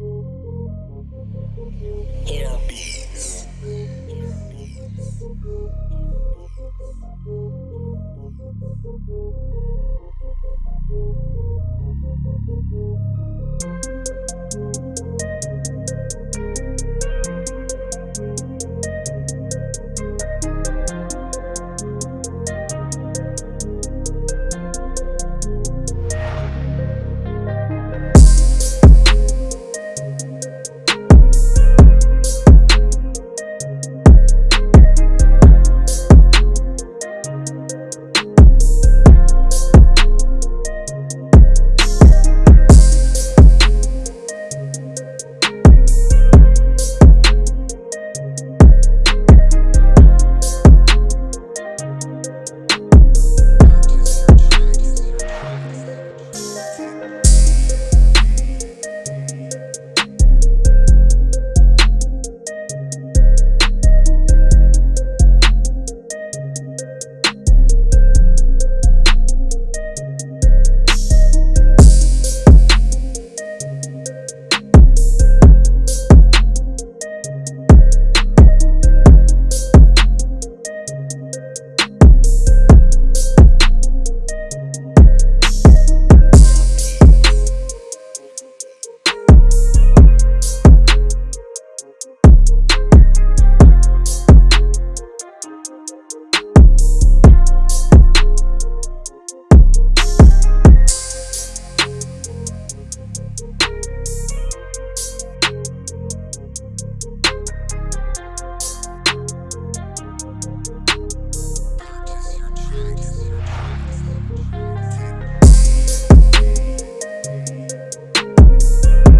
Air beats.